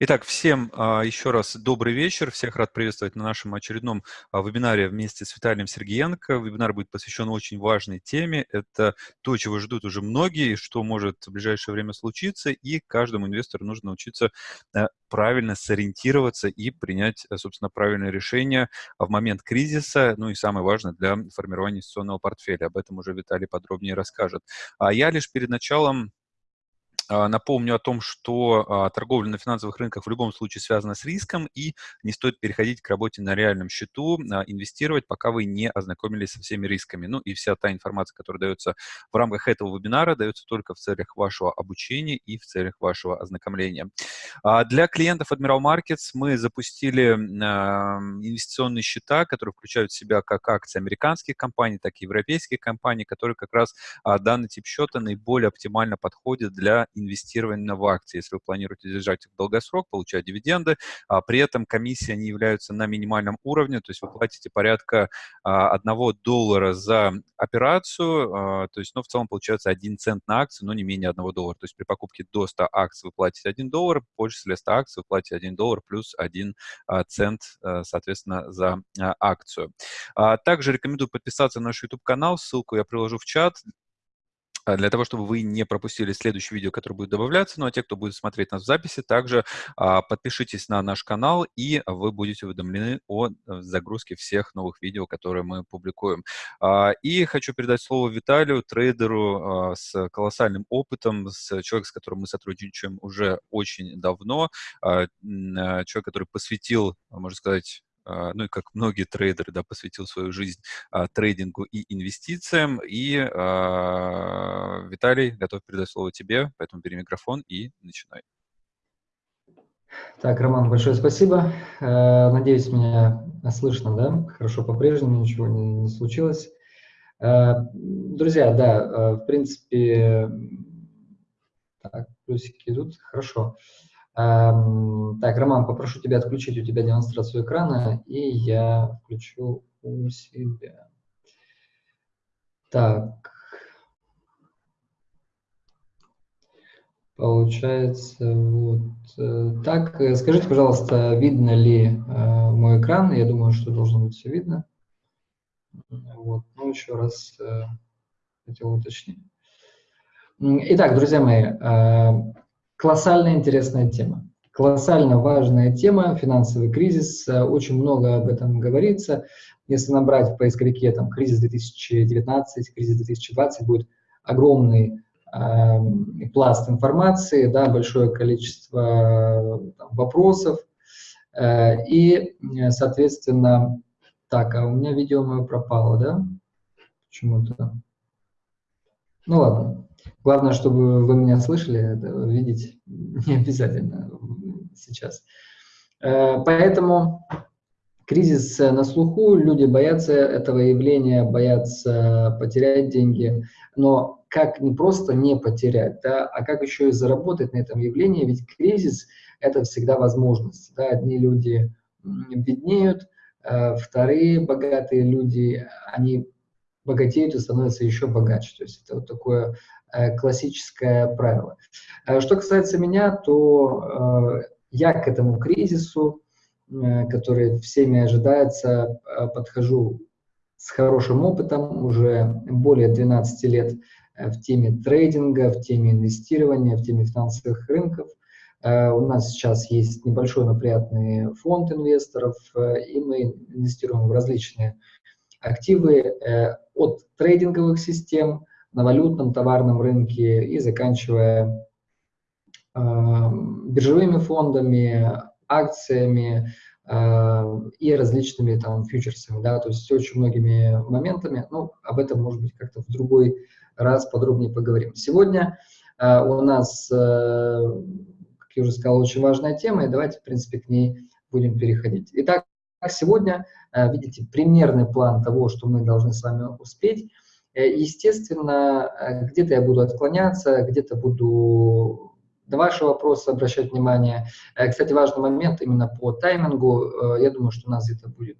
Итак, всем а, еще раз добрый вечер. Всех рад приветствовать на нашем очередном а, вебинаре вместе с Виталием Сергеенко. Вебинар будет посвящен очень важной теме. Это то, чего ждут уже многие, что может в ближайшее время случиться, и каждому инвестору нужно научиться а, правильно сориентироваться и принять, собственно, правильное решение в момент кризиса, ну и самое важное для формирования инвестиционного портфеля. Об этом уже Виталий подробнее расскажет. А я лишь перед началом напомню о том, что а, торговля на финансовых рынках в любом случае связана с риском, и не стоит переходить к работе на реальном счету, а, инвестировать, пока вы не ознакомились со всеми рисками. Ну и вся та информация, которая дается в рамках этого вебинара, дается только в целях вашего обучения и в целях вашего ознакомления. Для клиентов Admiral Markets мы запустили инвестиционные счета, которые включают в себя как акции американских компаний, так и европейских компаний, которые как раз данный тип счета наиболее оптимально подходит для инвестирования в акции. Если вы планируете держать их в долгосрок, получать дивиденды, а при этом комиссии они являются на минимальном уровне, то есть вы платите порядка а, 1 доллара за операцию, а, то есть, ну, в целом получается 1 цент на акцию, но не менее 1 доллара. То есть при покупке до 100 акций вы платите 1 доллар, после 100 акций вы платите 1 доллар плюс 1 а, цент, а, соответственно, за а, акцию. Также рекомендую подписаться на наш YouTube-канал, ссылку я приложу в чат для того, чтобы вы не пропустили следующее видео, которое будет добавляться. Ну а те, кто будет смотреть нас в записи, также а, подпишитесь на наш канал, и вы будете уведомлены о э, загрузке всех новых видео, которые мы публикуем. А, и хочу передать слово Виталию, трейдеру а, с колоссальным опытом, с человеком, с которым мы сотрудничаем уже очень давно, а, а человек, который посвятил, можно сказать, а, ну и как многие трейдеры, да, посвятил свою жизнь а, трейдингу и инвестициям. И, а, Виталий, готов передать слово тебе, поэтому бери микрофон и начинай. Так, Роман, большое спасибо. Э, надеюсь, меня слышно, да? Хорошо по-прежнему, ничего не, не случилось. Э, друзья, да, э, в принципе, так, плюсики идут, хорошо. Эм, так, Роман, попрошу тебя отключить у тебя демонстрацию экрана, и я включу у себя. Так. Получается вот э, так. Скажите, пожалуйста, видно ли э, мой экран? Я думаю, что должно быть все видно. Вот, ну еще раз э, хотел уточнить. Итак, друзья мои, э, Колоссально интересная тема. Колоссально важная тема, финансовый кризис, э, очень много об этом говорится. Если набрать в поисковике там, кризис 2019, кризис 2020, будет огромный э, пласт информации, да, большое количество там, вопросов. Э, и, соответственно, так, а у меня видео мое пропало, да? Почему-то. Ну ладно. Главное, чтобы вы меня слышали, это видеть не обязательно сейчас. Э, поэтому кризис на слуху, люди боятся этого явления, боятся потерять деньги. Но как не просто не потерять, да, а как еще и заработать на этом явлении, ведь кризис – это всегда возможность. Да. Одни люди беднеют, э, вторые богатые люди, они богатеют и становятся еще богаче. То есть это вот такое классическое правило. Э, что касается меня, то э, я к этому кризису, который всеми ожидается, подхожу с хорошим опытом, уже более 12 лет в теме трейдинга, в теме инвестирования, в теме финансовых рынков. У нас сейчас есть небольшой, но приятный фонд инвесторов, и мы инвестируем в различные активы от трейдинговых систем на валютном товарном рынке и заканчивая э, биржевыми фондами, акциями э, и различными там фьючерсами, да, то есть очень многими моментами, ну, об этом, может быть, как-то в другой раз подробнее поговорим. Сегодня э, у нас, э, как я уже сказал, очень важная тема, и давайте, в принципе, к ней будем переходить. Итак, сегодня, э, видите, примерный план того, что мы должны с вами успеть – естественно, э, где-то я буду отклоняться, где-то буду на ваши вопросы обращать внимание. Э, кстати, важный момент именно по таймингу. Я думаю, что у нас где-то будет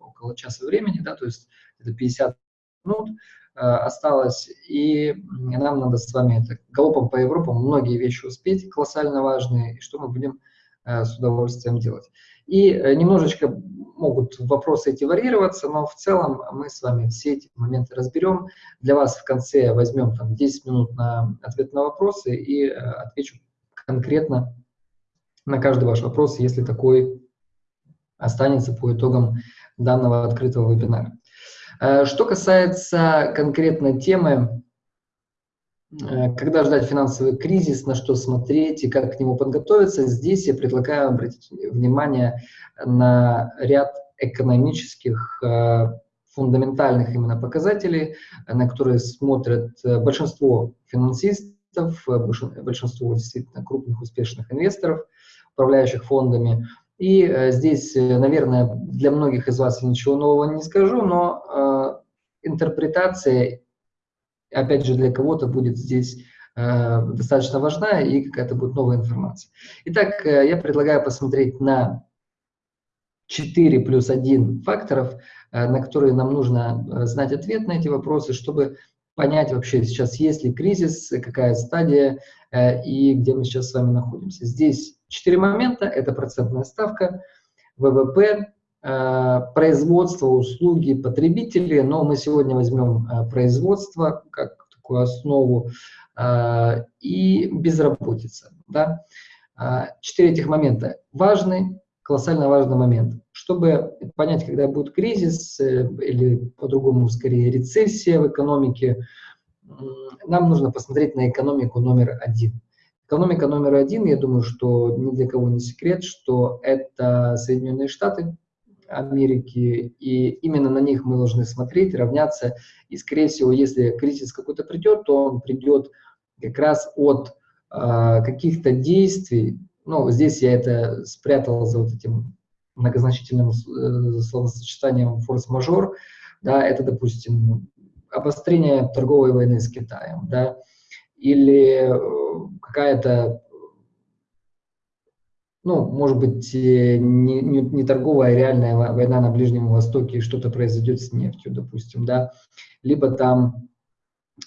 около часа времени, да, то есть это 50 минут. осталось, и нам надо с вами это, галопом по Европам многие вещи успеть, колоссально важные, и что мы будем с удовольствием делать. И немножечко могут вопросы эти варьироваться, но в целом мы с вами все эти моменты разберем. Для вас в конце возьмем там 10 минут на ответ на вопросы и отвечу конкретно на каждый ваш вопрос, если такой останется по итогам данного открытого вебинара. Э, что касается конкретной темы, э, когда ждать финансовый кризис, на что смотреть и как к нему подготовиться, здесь я предлагаю обратить внимание на ряд экономических э, фундаментальных именно показателей, на которые смотрят большинство финансистов, большинство действительно крупных успешных инвесторов, управляющих фондами. И э, здесь, э, наверное, для многих из вас я ничего нового не скажу, но э, интерпретация, опять же, для кого-то будет здесь э, достаточно важна и какая-то будет новая информация. Итак, э, я предлагаю посмотреть на 4 плюс 1 факторов, э, на которые нам нужно э, знать ответ на эти вопросы, чтобы понять вообще сейчас, есть ли кризис, какая стадия э, и где мы сейчас с вами находимся. Здесь Четыре момента – это процентная ставка, ВВП, производство, услуги, потребители, но мы сегодня возьмем э, производство как такую основу э, и безработица. Да? Четыре этих момента важны, колоссально важный момент. Чтобы понять, когда будет кризис или по-другому скорее рецессия в экономике, нам нужно посмотреть на экономику номер один – Экономика номер один, я думаю, что ни для кого не секрет, что это Соединенные Штаты Америки, и именно на них мы должны смотреть, равняться. И, скорее всего, если кризис какой-то придет, то он придет как раз от э, каких-то действий. Ну, здесь я это спрятал за вот этим многозначительным э, словосочетанием форс-мажор. Да, это, допустим, обострение торговой войны с Китаем, да, или э, какая-то, ну, может быть, э, не, не, не торговая, а реальная война на Ближнем Востоке, что-то произойдет с нефтью, допустим, да, либо там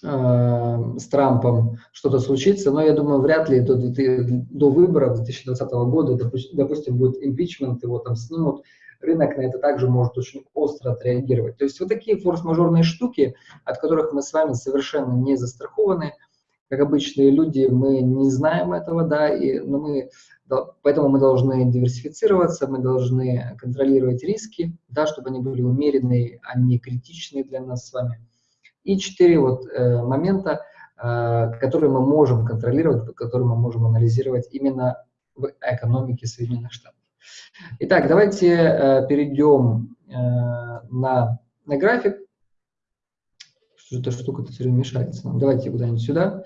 э, с Трампом что-то случится, но я думаю, вряд ли до, до выборов 2020 года, допустим, допустим, будет импичмент, его там снимут, рынок на это также может очень остро отреагировать. То есть вот такие форс-мажорные штуки, от которых мы с вами совершенно не застрахованы – как обычные люди, мы не знаем этого, да, и, но мы, поэтому мы должны диверсифицироваться, мы должны контролировать риски, да, чтобы они были умеренные, а не критичные для нас с вами. И четыре вот э, момента, э, которые мы можем контролировать, которые мы можем анализировать именно в экономике Соединенных Штатов. Итак, давайте э, перейдем э, на, на график что эта штука-то все время мешается нам. Давайте куда-нибудь сюда.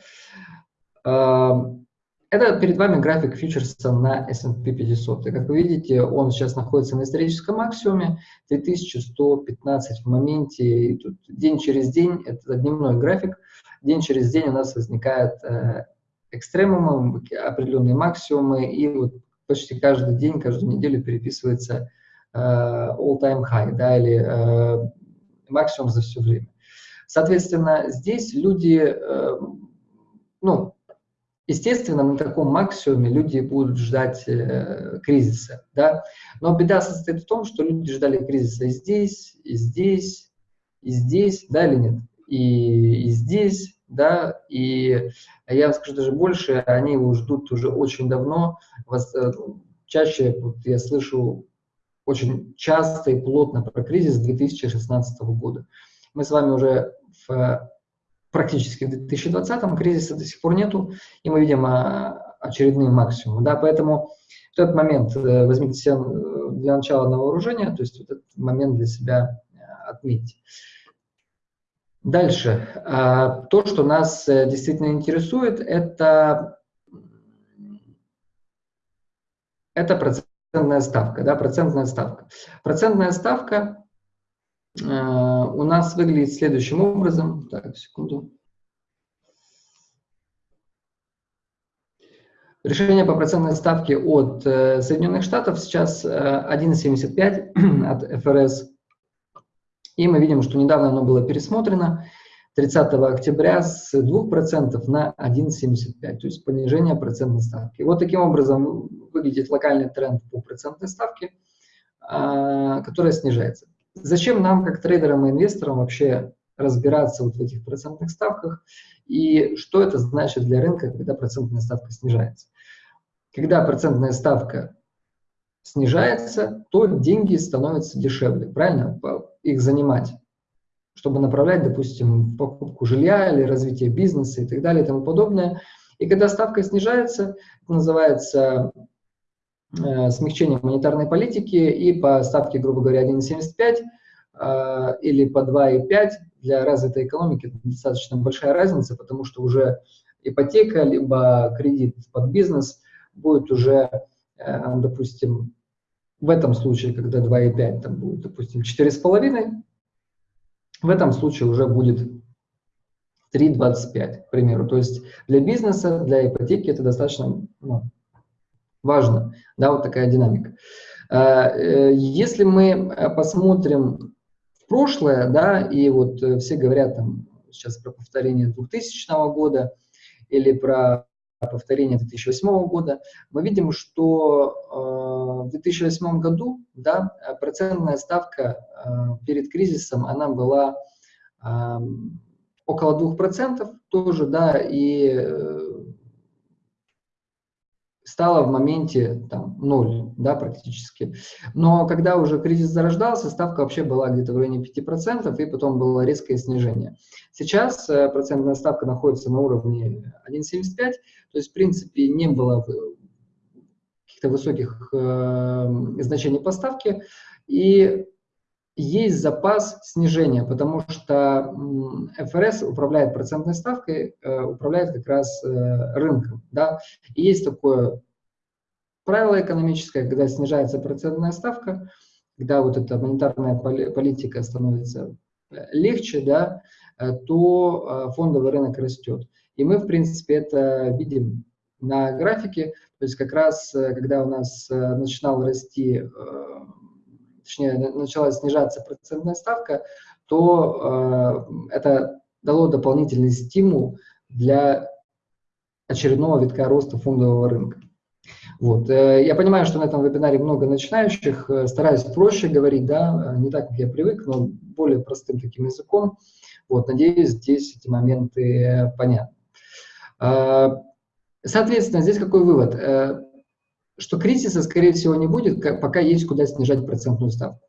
Это перед вами график фьючерса на S&P 500. И как вы видите, он сейчас находится на историческом максимуме, 3115 в моменте. И тут день через день, это дневной график, день через день у нас возникает э, экстремумы, определенные максимумы, и вот почти каждый день, каждую неделю переписывается э, all-time high, да, или э, максимум за все время. Соответственно, здесь люди, ну, естественно, на таком максимуме люди будут ждать э, кризиса, да, но беда состоит в том, что люди ждали кризиса и здесь, и здесь, и здесь, да или нет, и, и здесь, да, и я вам скажу даже больше, они его ждут уже очень давно, э, чаще вот я слышу очень часто и плотно про кризис 2016 года. Мы с вами уже в практически в 2020 кризиса до сих пор нету, и мы видим а, очередные максимумы. Да, поэтому в этот момент э, возьмите себя э, для начала на вооружение, то есть этот момент для себя э, отметьте. Дальше. А, то, что нас действительно интересует, это, это процентная ставка. Да, процентная ставка. Процентная ставка у нас выглядит следующим образом. Так, секунду. Решение по процентной ставке от э, Соединенных Штатов сейчас 1,75 э, от ФРС. И мы видим, что недавно оно было пересмотрено. 30 октября с 2% на 1,75%, то есть понижение процентной ставки. Вот таким образом выглядит локальный тренд по процентной ставке, которая снижается. Зачем нам, как трейдерам и инвесторам, вообще разбираться вот в этих процентных ставках и что это значит для рынка, когда процентная ставка снижается? Когда процентная ставка снижается, то деньги становятся дешевле, правильно? Их занимать чтобы направлять, допустим, покупку жилья или развитие бизнеса и так далее и тому подобное. И когда ставка снижается, это называется смягчение монетарной политики, и по ставке, грубо говоря, 1,75 э, или по 2,5 для развитой экономики достаточно большая разница, потому что уже ипотека, либо кредит под бизнес будет уже, э, допустим, в этом случае, когда 2,5, там будет, допустим, 4,5, в этом случае уже будет 3,25, к примеру. То есть для бизнеса, для ипотеки это достаточно ну, важно, да, вот такая динамика. А, э, если мы посмотрим в прошлое, да, и вот э, все говорят там сейчас про повторение 2000 года или про повторение 2008 года, мы видим, что э, в 2008 году да, процентная ставка э, перед кризисом она была э, около 2% тоже, да, и стала в моменте там, ноль, да, практически. Но когда уже кризис зарождался, ставка вообще была где-то в районе 5%, и потом было резкое снижение. Сейчас э, процентная ставка находится на уровне 1,75, то есть, в принципе, не было каких-то высоких э, значений поставки, и есть запас снижения, потому что ФРС управляет процентной ставкой, э, управляет как раз э, рынком. Да? И есть такое правило экономическое, когда снижается процентная ставка, когда вот эта монетарная политика становится э, легче, да, то фондовый рынок растет. И мы, в принципе, это видим на графике, то есть как раз, когда у нас начинал расти точнее, начала снижаться процентная ставка, то э, это дало дополнительный стимул для очередного витка роста фондового рынка. Вот. Э, я понимаю, что на этом вебинаре много начинающих, э, стараюсь проще говорить, да, не так, как я привык, но более простым таким языком. Вот, надеюсь, здесь эти моменты понятны. Э, соответственно, здесь какой вывод? что кризиса, скорее всего, не будет, пока есть куда снижать процентную ставку.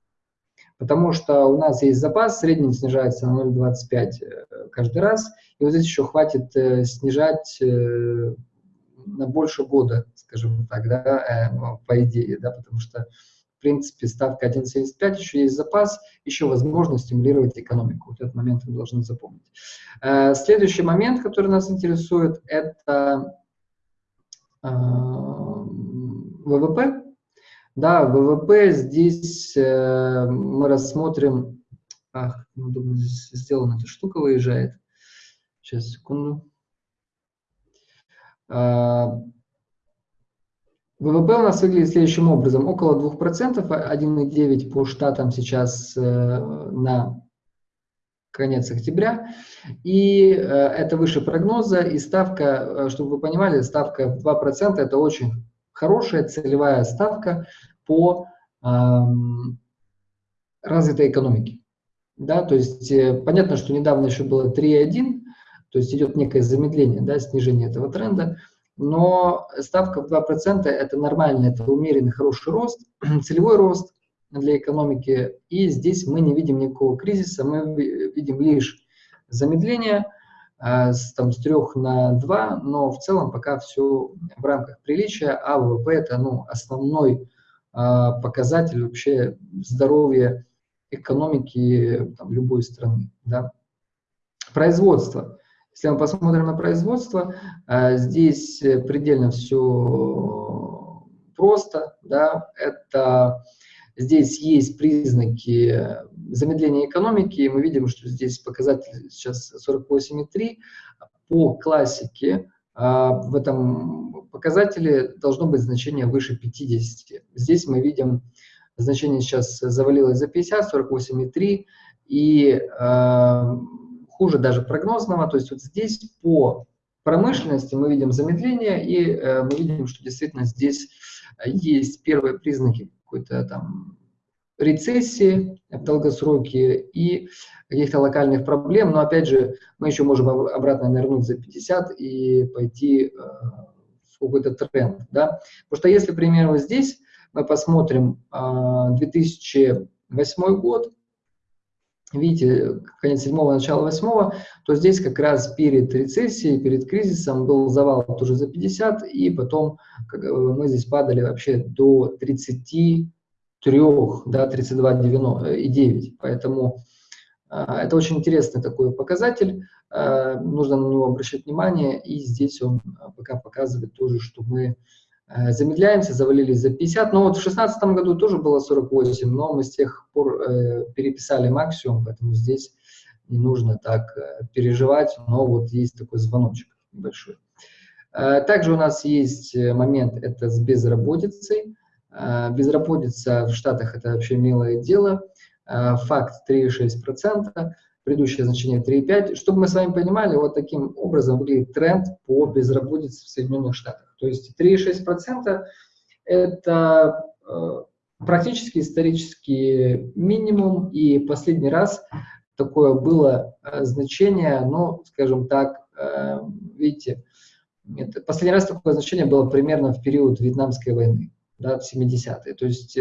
Потому что у нас есть запас, средний снижается на 0,25 э, каждый раз, и вот здесь еще хватит э, снижать э, на больше года, скажем так, да, ну, по идее, да, потому что, в принципе, ставка 1,75, еще есть запас, еще возможно стимулировать экономику. Вот этот момент мы должны запомнить. Следующий момент, который нас интересует, это ВВП. Да, ВВП здесь э, мы рассмотрим... Ах, неудобно здесь сделана эта штука, выезжает. Сейчас, секунду. А, ВВП у нас выглядит следующим образом. Около 2%, 1,9 по штатам сейчас э, на конец октября. И э, это выше прогноза. И ставка, э, чтобы вы понимали, ставка в 2% это очень хорошая целевая ставка по эм, развитой экономике. Да, то есть э, понятно, что недавно еще было 3,1, то есть идет некое замедление, да, снижение этого тренда, но ставка в 2% это нормально, это умеренный хороший рост, целевой рост для экономики, и здесь мы не видим никакого кризиса, мы видим лишь замедление, а, с, там, с 3 на 2, но в целом пока все в рамках приличия, а ВВП это ну, основной а, показатель вообще здоровья экономики там, любой страны. Да. Производство. Если мы посмотрим на производство, а, здесь предельно все просто. Да. Это Здесь есть признаки замедления экономики, мы видим, что здесь показатель сейчас 48,3. По классике а, в этом показателе должно быть значение выше 50. Здесь мы видим, значение сейчас завалилось за 50, 48,3, и э, хуже даже прогнозного. То есть вот здесь по промышленности мы видим замедление, и э, мы видим, что действительно здесь есть первые признаки какой-то там рецессии в долгосроке и каких-то локальных проблем. Но опять же, мы еще можем обратно нырнуть за 50 и пойти э, в какой-то тренд. Да? Потому что если, к примеру, здесь мы посмотрим э, 2008 год, видите, конец седьмого, начало восьмого, то здесь как раз перед рецессией, перед кризисом был завал тоже за 50, и потом э, мы здесь падали вообще до 33, да, 32,9. Поэтому э, это очень интересный такой показатель, э, нужно на него обращать внимание, и здесь он э, пока показывает тоже, что мы Э, замедляемся, завалились за 50. Но вот в 2016 году тоже было 48, но мы с тех пор э, переписали максимум, поэтому здесь не нужно так э, переживать, но вот есть такой звоночек небольшой. Э, также у нас есть э, момент, это с безработицей. Э, безработица в Штатах это вообще милое дело. Э, факт 3,6% предыдущее значение 3,5. Чтобы мы с вами понимали, вот таким образом выглядит тренд по безработице в Соединенных Штатах. То есть 3,6% это э, практически исторический минимум, и последний раз такое было э, значение, ну, скажем так, э, видите, это, последний раз такое значение было примерно в период Вьетнамской войны, да, в 70-е. То есть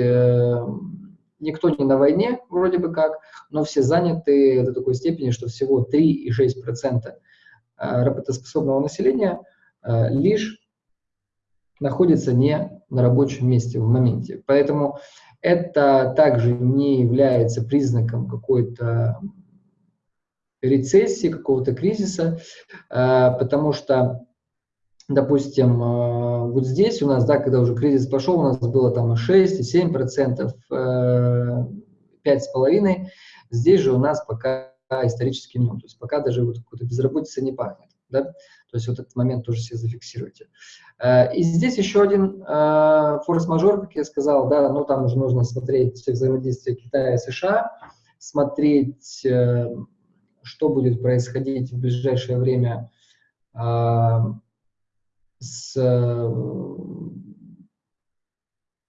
никто не на войне, вроде бы как, но все заняты до такой степени, что всего 3,6% э, работоспособного населения лишь находится не на рабочем месте в моменте. Поэтому это также не является признаком какой-то рецессии, какого-то кризиса, э, потому что допустим, э, вот здесь у нас, да, когда уже кризис пошел, у нас было там и 6, и 7 процентов, 5,5, э, здесь же у нас пока исторический минимум, то есть пока даже вот какой-то безработица не пахнет, да, то есть вот этот момент тоже себе зафиксируйте. Э, и здесь еще один форс-мажор, как я сказал, да, ну там уже нужно смотреть взаимодействие Китая и США, смотреть, что будет происходить в ближайшее время с, э,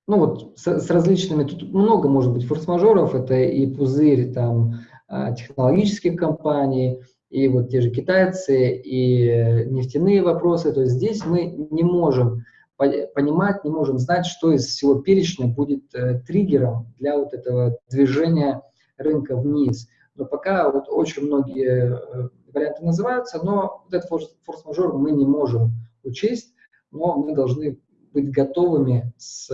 ну вот, с, с различными, тут много может быть форс-мажоров, это и пузырь там технологических компаний, и вот те же китайцы, и нефтяные вопросы, то есть здесь мы не можем понимать, не можем знать, что из всего перечня будет э, триггером для вот этого движения рынка вниз. Но пока вот очень многие э, варианты называются, но вот этот форс-мажор мы не можем учесть, но мы должны быть готовыми с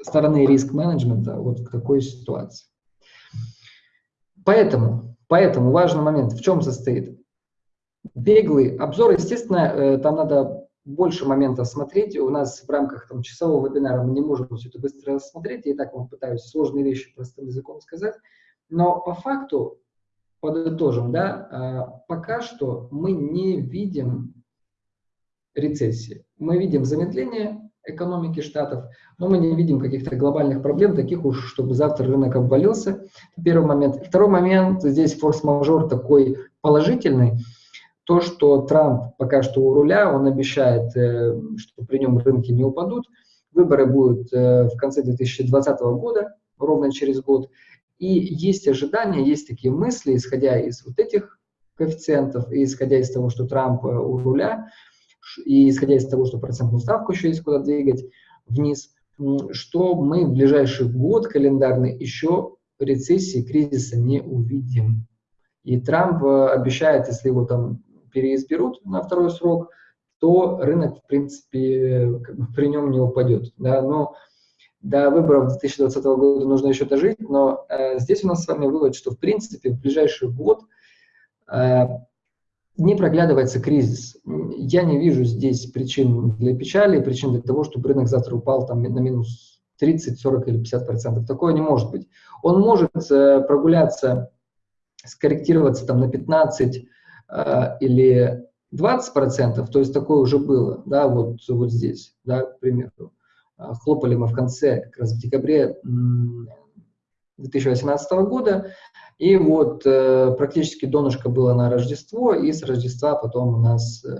стороны риск-менеджмента вот к такой ситуации. Поэтому, поэтому важный момент в чем состоит? Беглый обзор, естественно, э, там надо больше моментов смотреть. У нас в рамках там, часового вебинара мы не можем все это быстро рассмотреть. Я так вам пытаюсь сложные вещи простым языком сказать. Но по факту, подытожим, да, а, пока что мы не видим рецессии. Мы видим замедление экономики Штатов, но мы не видим каких-то глобальных проблем, таких уж, чтобы завтра рынок обвалился. Первый момент. Второй момент, здесь форс-мажор такой положительный, то, что Трамп пока что у руля, он обещает, э, что при нем рынки не упадут. Выборы будут э, в конце 2020 года, ровно через год. И есть ожидания, есть такие мысли, исходя из вот этих коэффициентов и исходя из того, что Трамп э, у руля, и исходя из того, что процентную ставку еще есть куда двигать вниз, что мы в ближайший год календарный еще рецессии, кризиса не увидим. И Трамп э, обещает, если его там переизберут на второй срок, то рынок, в принципе, как бы при нем не упадет. Да? Но до выборов 2020 года нужно еще дожить, но э, здесь у нас с вами вывод, что, в принципе, в ближайший год э, не проглядывается кризис. Я не вижу здесь причин для печали, причин для того, чтобы рынок завтра упал там, на минус 30, 40 или 50 процентов. Такое не может быть. Он может э, прогуляться, скорректироваться там, на 15 э, или 20 процентов, то есть такое уже было, да, вот, вот здесь, да, к примеру. Э, хлопали мы в конце, как раз в декабре 2018 года, и вот э, практически донышко было на Рождество, и с Рождества потом у нас э,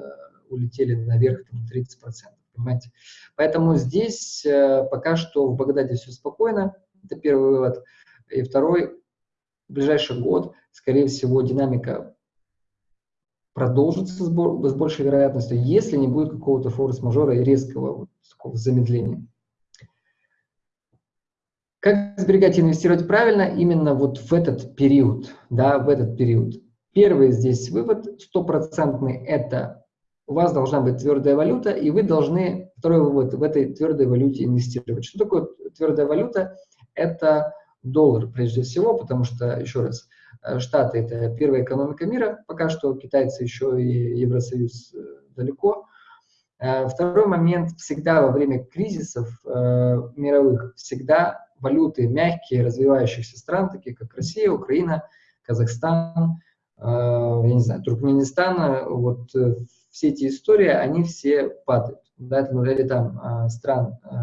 улетели наверх там, 30%, понимаете. Поэтому здесь э, пока что в Багдаде все спокойно, это первый вывод. И второй, в ближайший год, скорее всего, динамика продолжится с, большей вероятностью, если не будет какого-то форс-мажора и резкого вот, такого замедления. Как сберегать и инвестировать правильно именно вот в этот период, да, в этот период. Первый здесь вывод стопроцентный – это у вас должна быть твердая валюта, и вы должны, второй вывод, в этой твердой валюте инвестировать. Что такое твердая валюта? Это доллар прежде всего, потому что, еще раз, э, Штаты – это первая экономика мира, пока что китайцы еще и Евросоюз э, далеко. Э, второй момент, всегда во время кризисов мировых, всегда валюты мягкие развивающихся стран, такие как Россия, Украина, Казахстан, э, я не знаю, Туркменистан, вот э, все эти истории, они все падают. Да, ну, или там э, стран э,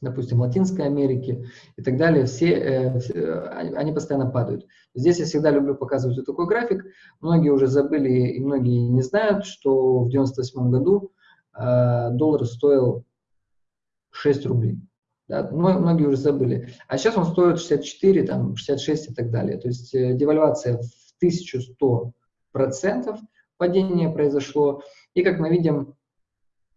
допустим, Латинской Америки и так далее, все, э, они постоянно падают. Здесь я всегда люблю показывать вот такой график. Многие уже забыли и многие не знают, что в 98 году э, доллар стоил 6 рублей. Да, многие уже забыли. А сейчас он стоит 64, там, 66 и так далее. То есть э, девальвация в 1100 процентов падение произошло. И как мы видим,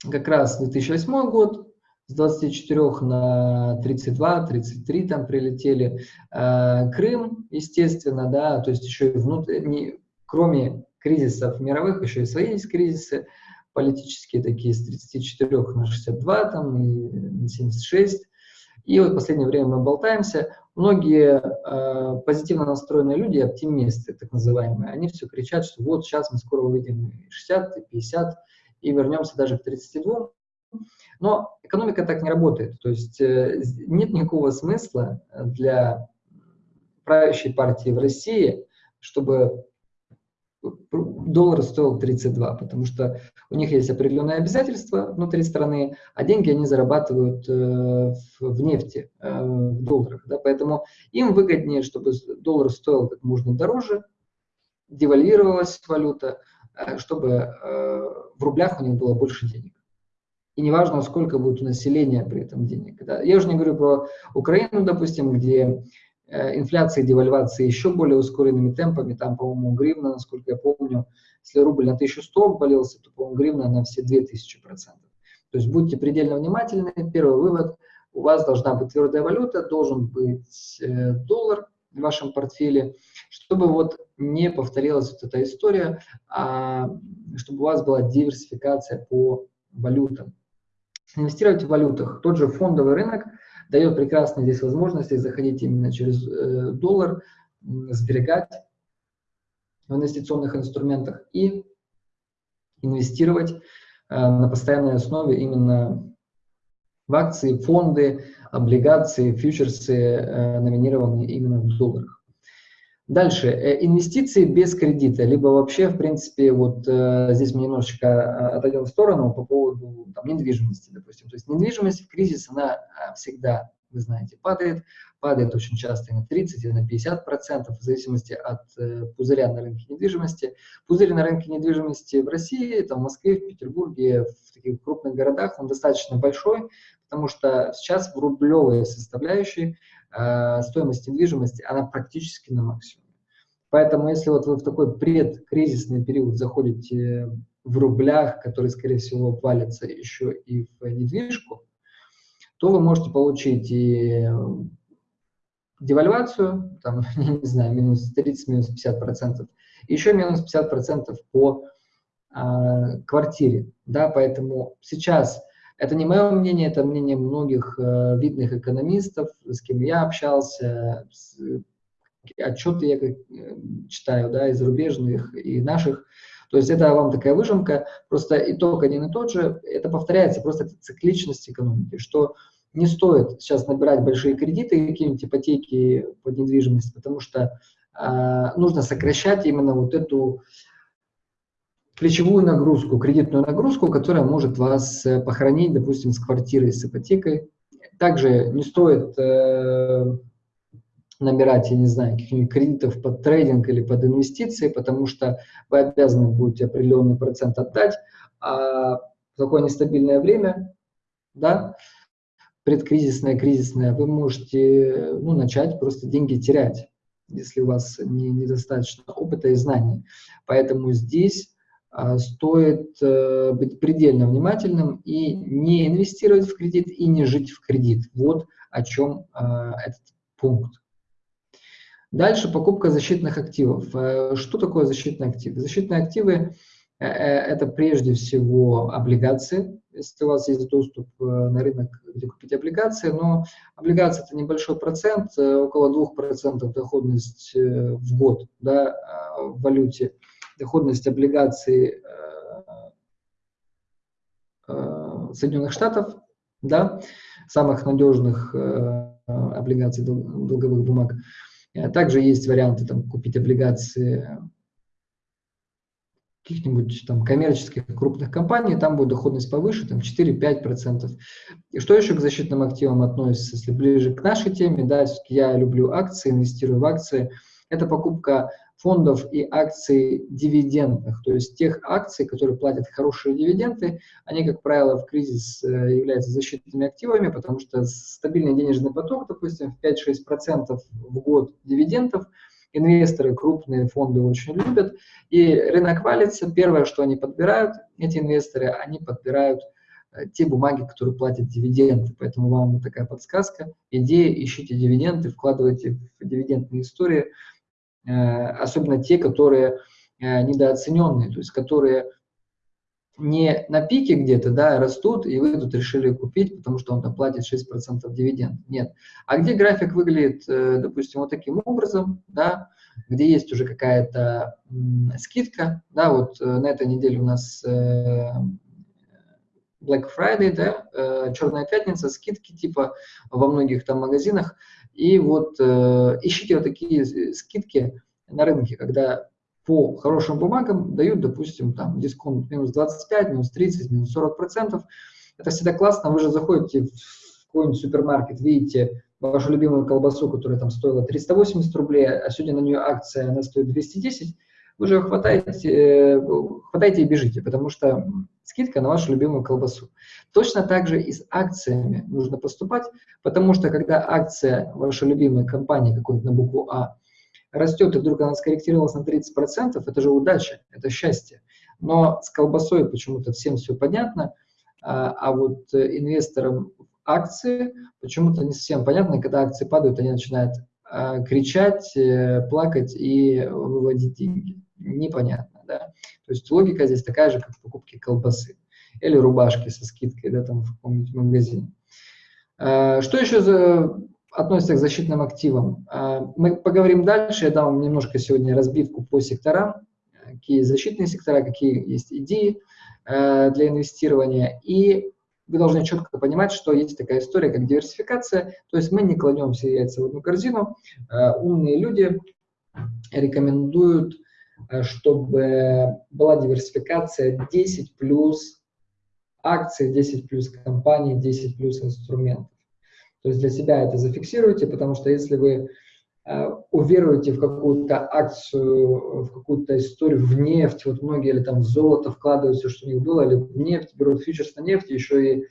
как раз 2008 год, с 24 на 32, 33 там прилетели. Э, Крым, естественно, да, то есть еще и внутренне, кроме кризисов мировых, еще и свои есть кризисы политические такие, с 34 на 62 там и на 76. И вот в последнее время мы болтаемся. Многие э, позитивно настроенные люди, оптимисты так называемые, они все кричат, что вот сейчас мы скоро увидим 60, и 50 и вернемся даже к 32. Но экономика так не работает. То есть э, нет никакого смысла для правящей партии в России, чтобы доллар стоил 32, потому что у них есть определенные обязательства внутри страны, а деньги они зарабатывают э, в нефти, э, в долларах. Да, поэтому им выгоднее, чтобы доллар стоил как можно дороже, девальвировалась валюта, чтобы в рублях у них было больше денег и неважно, сколько будет у населения при этом денег. Да. Я уже не говорю про Украину, допустим, где э, инфляция и девальвация еще более ускоренными темпами, там, по-моему, гривна, насколько я помню, если рубль на 1100 обвалился, то, по-моему, гривна на все 2000 процентов. То есть будьте предельно внимательны. Первый вывод, у вас должна быть твердая валюта, должен быть э, доллар в вашем портфеле, чтобы вот не повторилась вот эта история, а чтобы у вас была диверсификация по валютам. Инвестировать в валютах. Тот же фондовый рынок дает прекрасные здесь возможности заходить именно через э, доллар, сберегать в инвестиционных инструментах и инвестировать э, на постоянной основе именно в акции, фонды, облигации, фьючерсы, э, номинированные именно в долларах. Дальше, э, инвестиции без кредита, либо вообще, в принципе, вот э, здесь мы немножечко э, отойдем в сторону по поводу там, недвижимости, допустим. То есть недвижимость в кризис, она э, всегда, вы знаете, падает, падает очень часто и на 30, и на 50 процентов, в зависимости от э, пузыря на рынке недвижимости. Пузырь на рынке недвижимости в России, там, в Москве, в Петербурге, в таких крупных городах, он достаточно большой, потому что сейчас в рублевой составляющей стоимость недвижимости, она практически на максимуме. Поэтому если вот вы в такой предкризисный период заходите в рублях, которые, скорее всего, валятся еще и в недвижку, то вы можете получить и девальвацию, там, не знаю, минус 30, минус 50 процентов, еще минус 50 процентов по а, квартире, да, поэтому сейчас это не мое мнение, это мнение многих э, видных экономистов, с кем я общался, с, отчеты я как, э, читаю, да, и зарубежных, и наших. То есть это вам такая выжимка, просто итог один и тот же, это повторяется, просто это цикличность экономики, что не стоит сейчас набирать большие кредиты, какие-нибудь ипотеки под недвижимость, потому что э, нужно сокращать именно вот эту ключевую нагрузку, кредитную нагрузку, которая может вас э, похоронить, допустим, с квартирой, с ипотекой. Также не стоит э, набирать, я не знаю, каких-нибудь кредитов под трейдинг или под инвестиции, потому что вы обязаны будете определенный процент отдать, а в такое нестабильное время, да, предкризисное, кризисное, вы можете ну, начать просто деньги терять, если у вас не, недостаточно опыта и знаний. Поэтому здесь стоит а, быть предельно внимательным и не инвестировать в кредит и не жить в кредит. Вот о чем а, этот пункт. Дальше покупка защитных активов. Э, что такое защитные активы? Защитные активы э, – это прежде всего облигации. Если у вас есть доступ э, на рынок, где купить облигации, но облигации – это небольшой процент, около 2% доходность в год да, в валюте. Доходность облигаций Соединенных Штатов, да, самых надежных облигаций долговых бумаг – Э, также есть варианты там, купить облигации каких-нибудь там коммерческих крупных компаний, там будет доходность повыше, там 4-5%. И что еще к защитным активам относится, если ближе к нашей теме, да, я люблю акции, инвестирую в акции, это покупка фондов и акций дивидендных, то есть тех акций, которые платят хорошие дивиденды, они, как правило, в кризис э, являются защитными активами, потому что стабильный денежный поток, допустим, в 5-6% в год дивидендов, инвесторы, крупные фонды очень любят, и рынок валится, первое, что они подбирают, эти инвесторы, они подбирают э, те бумаги, которые платят дивиденды. Поэтому вам такая подсказка. Идея, ищите дивиденды, вкладывайте в дивидендные истории. Э, особенно те, которые э, недооцененные, то есть которые не на пике где-то, да, растут, и вы тут решили купить, потому что он там платит 6% дивиденд. Нет. А где график выглядит, э, допустим, вот таким образом, да, где есть уже какая-то скидка, да, вот на этой неделе у нас Black Friday, да, Черная пятница, скидки типа во многих там магазинах, и вот э, ищите вот такие скидки на рынке, когда по хорошим бумагам дают, допустим, там дисконт минус 25, минус 30, минус 40 процентов. Это всегда классно. Вы же заходите в какой-нибудь супермаркет, видите вашу любимую колбасу, которая там стоила 380 рублей, а сегодня на нее акция, она стоит 210, вы же хватаете, э, хватаете и бежите, потому что скидка на вашу любимую колбасу. Точно так же и с акциями нужно поступать, потому что когда акция вашей любимой компании, какой-нибудь на букву А, растет, и вдруг она скорректировалась на 30%, это же удача, это счастье. Но с колбасой почему-то всем все понятно, а, а вот инвесторам акции почему-то не совсем понятно, когда акции падают, они начинают а, кричать, э, плакать и выводить деньги. Непонятно, да. То есть логика здесь такая же, как в покупке колбасы или рубашки со скидкой, да, там в каком-нибудь магазине. А, что еще за, относится к защитным активам? А, мы поговорим дальше, я дам немножко сегодня разбивку по секторам, какие защитные сектора, какие есть идеи для инвестирования. И вы должны четко понимать, что есть такая история, как диверсификация, то есть мы не кладем все яйца в одну корзину. Умные люди рекомендуют, чтобы была диверсификация 10 плюс акций, 10 плюс компаний, 10 плюс инструментов. То есть для себя это зафиксируйте, потому что если вы Э, уверуете в какую-то акцию, в какую-то историю, в нефть, вот многие или там в золото вкладывают все, что у них было, или в нефть, берут фьючерс на нефть, еще и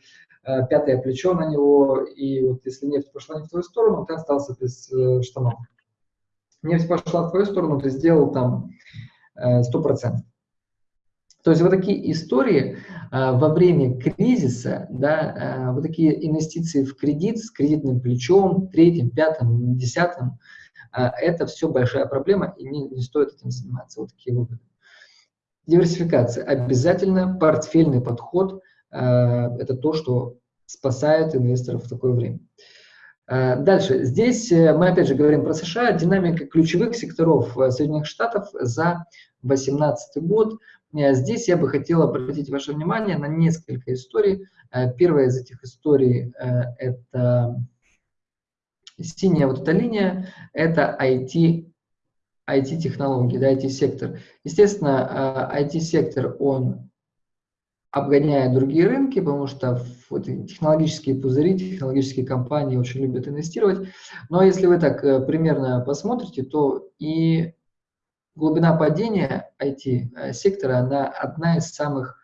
э, пятое плечо на него, и вот если нефть пошла не в твою сторону, ты остался без э, штанов. Нефть пошла в твою сторону, ты сделал там э, 100%. То есть вот такие истории э, во время кризиса, да, э, вот такие инвестиции в кредит с кредитным плечом, третьим, пятым, десятым, это все большая проблема, и не, не стоит этим заниматься. Вот такие выводы. Диверсификация. Обязательно портфельный подход это то, что спасает инвесторов в такое время. А, дальше. Здесь э, мы опять же говорим про США. Динамика ключевых секторов э, Соединенных Штатов за 2018 год. Э, здесь я бы хотел обратить ваше внимание на несколько историй. Первая из этих историй – это Синяя вот эта линия – это IT, IT-технологии, да, IT-сектор. Естественно, IT-сектор, он обгоняет другие рынки, потому что вот технологические пузыри, технологические компании очень любят инвестировать. Но если вы так э, примерно посмотрите, то и глубина падения IT-сектора, э, она одна из самых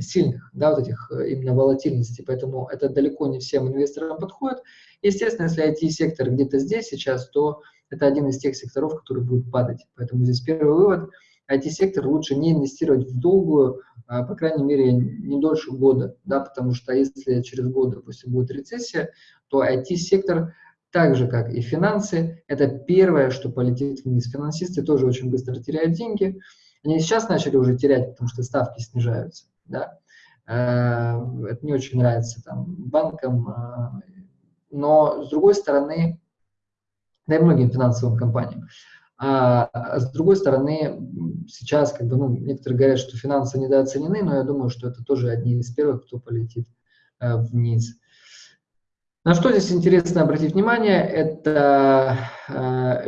сильных, да, вот этих э, именно волатильностей, поэтому это далеко не всем инвесторам подходит. Естественно, если IT-сектор где-то здесь сейчас, то это один из тех секторов, который будет падать. Поэтому здесь первый вывод – IT-сектор лучше не инвестировать в долгую, по крайней мере, не дольше года, да, потому что если через год, допустим, будет рецессия, то IT-сектор так же, как и финансы, это первое, что полетит вниз. Финансисты тоже очень быстро теряют деньги. Они сейчас начали уже терять, потому что ставки снижаются. Да? А, это не очень нравится там, банкам. А, но, с другой стороны, да и многим финансовым компаниям. А с другой стороны, сейчас как бы, ну, некоторые говорят, что финансы недооценены, но я думаю, что это тоже одни из первых, кто полетит э, вниз. На что здесь интересно обратить внимание, это э,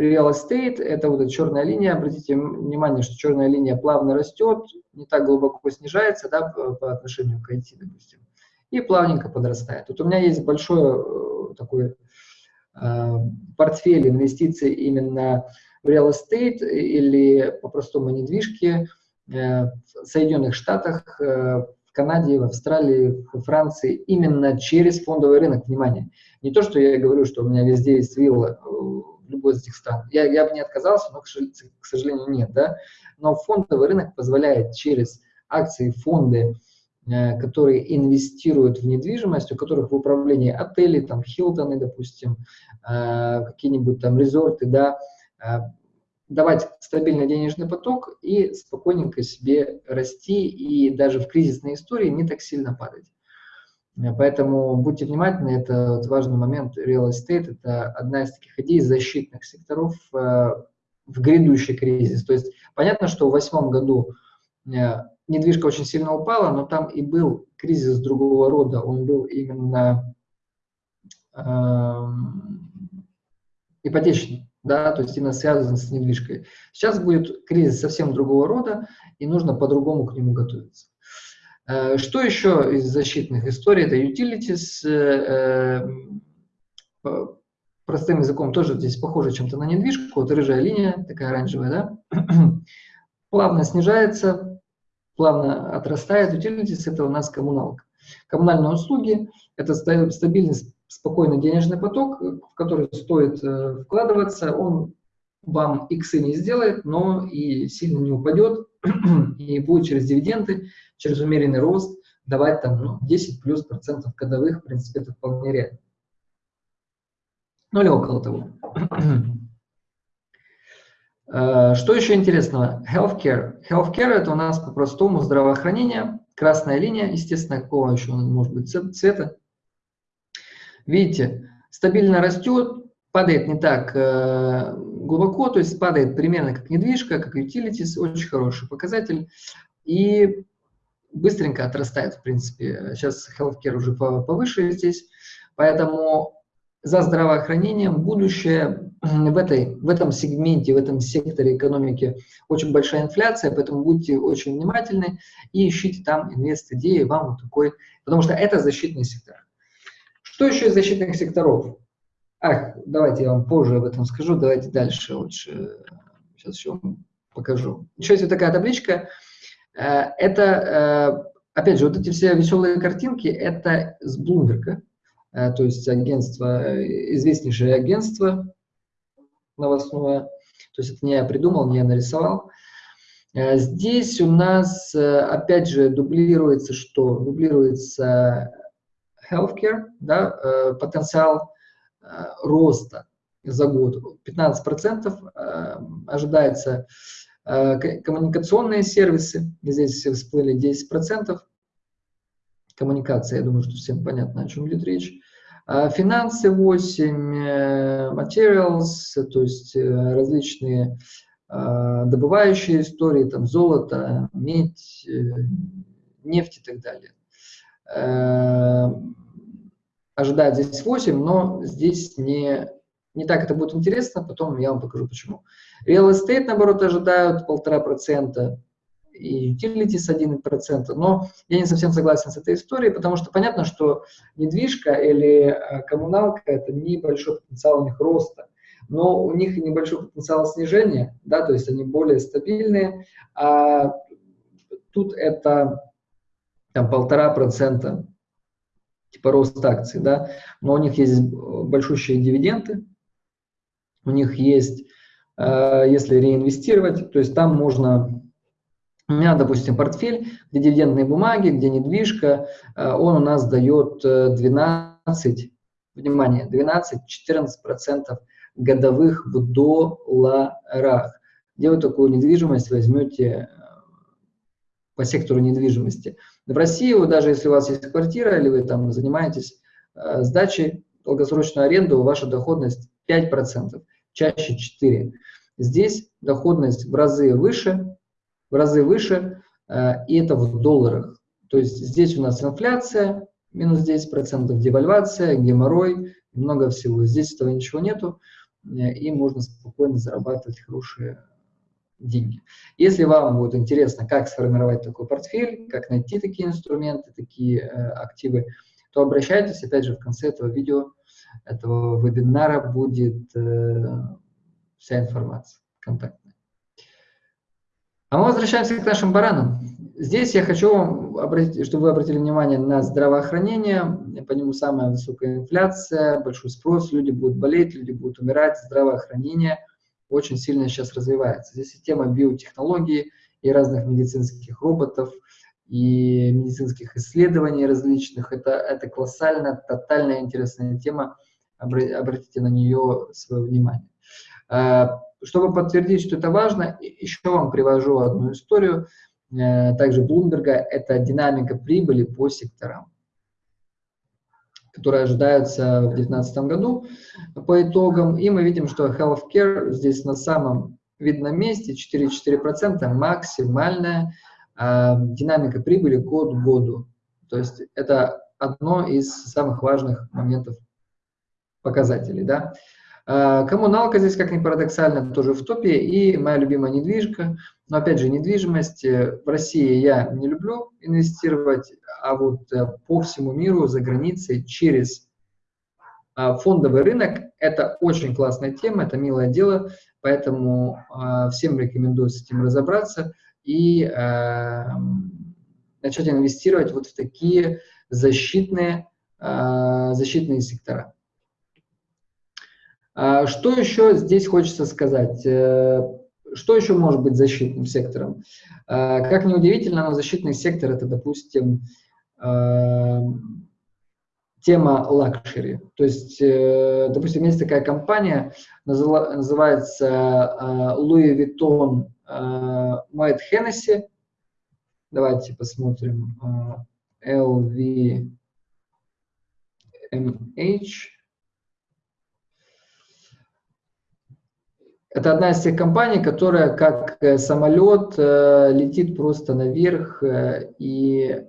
real estate, это вот эта черная линия. Обратите внимание, что черная линия плавно растет, не так глубоко снижается да, по, отношению к IT, допустим, и плавненько подрастает. Тут у меня есть большой э, такой э, портфель инвестиций именно в real estate или по-простому недвижки э, в Соединенных Штатах, э, в Канаде, в Австралии, в Франции именно через фондовый рынок. Внимание, не то, что я говорю, что у меня везде есть вилла э, в любой из этих стран. Я, я бы не отказался, но, к сожалению, нет. Да? Но фондовый рынок позволяет через акции, фонды, которые инвестируют в недвижимость, у которых в управлении отели, там, Хилтоны, допустим, какие-нибудь там резорты, да, давать стабильный денежный поток и спокойненько себе расти и даже в кризисной истории не так сильно падать. Поэтому будьте внимательны, это вот важный момент. Real estate – это одна из таких идей защитных секторов э, в грядущий кризис. То есть понятно, что в восьмом году э, недвижка очень сильно упала, но там и был кризис другого рода. Он был именно э, ипотечный да, то есть именно связан с недвижкой. Сейчас будет кризис совсем другого рода, и нужно по-другому к нему готовиться. Э, что еще из защитных историй? Это utilities, э, э, простым языком тоже здесь похоже чем-то на недвижку, вот рыжая линия, такая оранжевая, да, плавно снижается, плавно отрастает. Utilities – это у нас коммуналка. Коммунальные услуги – это стабильность спокойный денежный поток, в который стоит э, вкладываться, он вам иксы не сделает, но и сильно не упадет, и будет через дивиденды, через умеренный рост давать там ну, 10 плюс процентов годовых, в принципе, это вполне реально. Ну или около того. Э, что еще интересного? Healthcare. Healthcare это у нас по-простому здравоохранение. Красная линия, естественно, какого еще может быть цвета. Видите, стабильно растет, падает не так э, глубоко, то есть падает примерно как недвижка, как utilities, очень хороший показатель. И быстренько отрастает, в принципе. Сейчас healthcare уже повыше здесь. Поэтому за здравоохранением будущее в, этой, в этом сегменте, в этом секторе экономики очень большая инфляция, поэтому будьте очень внимательны и ищите там инвест-идеи, вам вот такой, потому что это защитный сектор. Что еще из защитных секторов? Ах, давайте я вам позже об этом скажу, давайте дальше лучше. Сейчас еще вам покажу. Еще есть вот такая табличка. Э, это, э, опять же, вот эти все веселые картинки, это с э, то есть агентство, известнейшее агентство новостное. То есть это не я придумал, не я нарисовал. Здесь у нас, опять же, дублируется что? Дублируется healthcare, да, э, потенциал э, роста за год 15% э, ожидается коммуникационные сервисы, здесь всплыли 10%, коммуникация, я думаю, что всем понятно, о чем идет речь. Финансы 8, materials, то есть различные добывающие истории, там золото, медь, нефть и так далее. Ожидает здесь 8, но здесь не, не так это будет интересно, потом я вам покажу почему. Real estate, наоборот, ожидают 1,5%, и utilities 1%, но я не совсем согласен с этой историей, потому что понятно, что недвижка или э, коммуналка – это небольшой потенциал у них роста, но у них небольшой потенциал снижения, да, то есть они более стабильные, а тут это там полтора процента типа рост акций, да, но у них есть большущие дивиденды, у них есть, э, если реинвестировать, то есть там можно, у меня, допустим, портфель, где дивидендные бумаги, где недвижка, э, он у нас дает 12, э, внимание, 12-14% годовых в долларах. Где вы такую недвижимость возьмете по сектору недвижимости? В России, даже если у вас есть квартира или вы там занимаетесь э, сдачей, долгосрочную аренду, ваша доходность 5%, чаще 4%. Здесь доходность в разы выше, в разы выше, э, и это в долларах. То есть здесь у нас инфляция, минус 10%, девальвация, геморрой, много всего. Здесь этого ничего нету, э, и можно спокойно зарабатывать хорошие деньги. Если вам будет интересно, как сформировать такой портфель, как найти такие инструменты, такие э, активы, то обращайтесь, опять же, в конце этого видео, этого вебинара будет э, вся информация контактная. А мы возвращаемся к нашим баранам. Здесь я хочу вам обратить, чтобы вы обратили внимание на здравоохранение. По нему самая высокая инфляция, большой спрос, люди будут болеть, люди будут умирать. Здравоохранение – очень сильно сейчас развивается. Здесь и тема биотехнологии, и разных медицинских роботов, и медицинских исследований различных. Это, это колоссально, тотальная интересная тема. Обратите на нее свое внимание. А, чтобы подтвердить, что это важно, еще вам привожу одну историю, э, также Блумберга, это динамика прибыли по секторам которые ожидаются в 2019 году по итогам. И мы видим, что healthcare здесь на самом видном месте 4,4% максимальная э, динамика прибыли год к году. То есть это одно из самых важных моментов показателей. Да? Э, коммуналка здесь, как ни парадоксально, тоже в топе. И моя любимая недвижка. Но опять же, недвижимость в России я не люблю инвестировать а вот э, по всему миру, за границей, через фондовый рынок. Это очень классная тема, это милое дело, поэтому всем рекомендую с этим разобраться и начать инвестировать вот в такие защитные, защитные сектора. Что еще здесь хочется сказать? Э, что еще может быть защитным сектором? Как ни удивительно, но защитный сектор – это, допустим, Эм, тема luxury. То есть, э, допустим, есть такая компания, называется э, Louis Vuitton Moet Hennessy. Давайте посмотрим. LVMH. Это одна из тех компаний, которая как э, самолет летит просто наверх и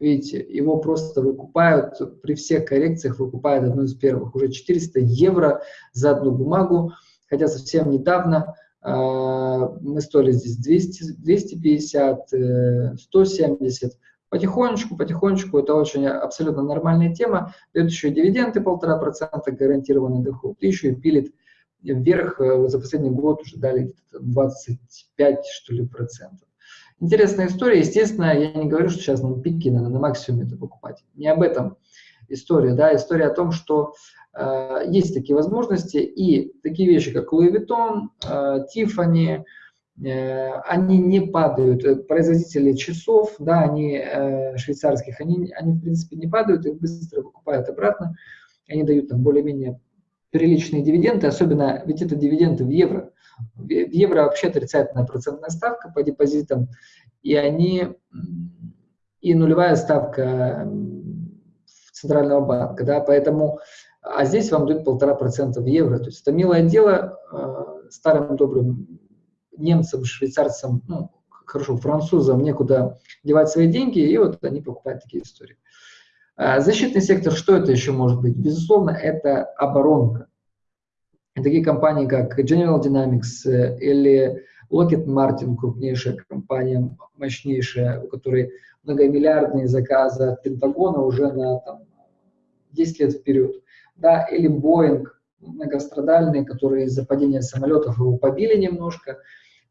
Видите, его просто выкупают, при всех коррекциях выкупают одну из первых. Уже 400 евро за одну бумагу, хотя совсем недавно э, мы стоили здесь 200, 250, э, 170. Потихонечку, потихонечку, это очень абсолютно нормальная тема. Дает еще и дивиденды полтора процента, гарантированный доход, еще и пилит вверх, э, за последний год уже дали 25, что ли, процентов. Интересная история. Естественно, я не говорю, что сейчас на пике надо на максимуме это покупать. Не об этом история. Да? История о том, что э, есть такие возможности, и такие вещи, как Louis Vuitton, э, Tiffany, э, они не падают. Производители часов, да, они э, швейцарских, они, они в принципе не падают, их быстро покупают обратно. Они дают там более-менее приличные дивиденды, особенно, ведь это дивиденды в евро. В евро вообще отрицательная процентная ставка по депозитам, и они и нулевая ставка центрального банка, да, поэтому, а здесь вам дают полтора процента в евро, то есть это милое дело э, старым добрым немцам, швейцарцам, ну, хорошо, французам некуда девать свои деньги, и вот они покупают такие истории. А защитный сектор, что это еще может быть? Безусловно, это оборонка такие компании, как General Dynamics э, или Lockheed Martin, крупнейшая компания, мощнейшая, у которой многомиллиардные заказы от Пентагона уже на там, 10 лет вперед. Да, или Boeing, многострадальные, которые из-за падения самолетов его побили немножко,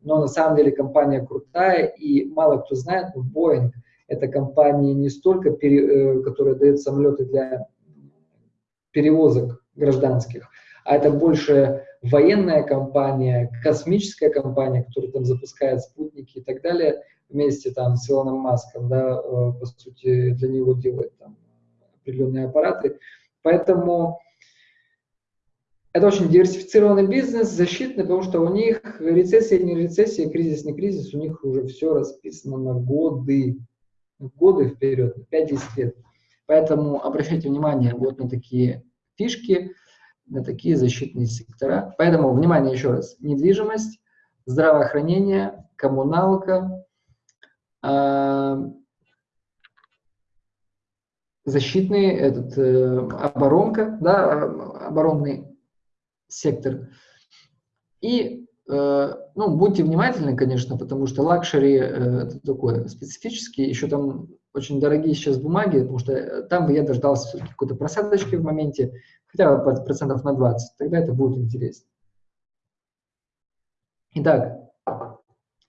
но на самом деле компания крутая, и мало кто знает, но Boeing – это компания не столько, э, которая дает самолеты для перевозок гражданских, а это больше военная компания, космическая компания, которая там запускает спутники и так далее, вместе там с Илоном Маском, да, э, по сути, для него делает там определенные аппараты. Поэтому это очень диверсифицированный бизнес, защитный, потому что у них рецессия не рецессия, кризис не кризис, у них уже все расписано на годы, годы вперед, 5-10 лет. Поэтому обращайте внимание вот на такие фишки, на такие защитные сектора. Поэтому, внимание еще раз, недвижимость, здравоохранение, коммуналка, э, защитный, этот, э, оборонка, да, оборонный сектор. И, ну, будьте внимательны, конечно, потому что luxury э, это такое специфический, еще там очень дорогие сейчас бумаги, потому что там бы я дождался какой-то просадочки в моменте, хотя бы процентов на 20, тогда это будет интересно. Итак,